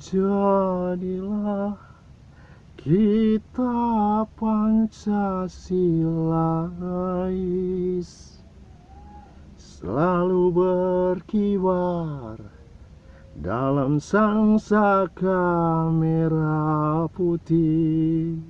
Jadilah kita Pancasilais Selalu berkibar dalam sang saka merah putih.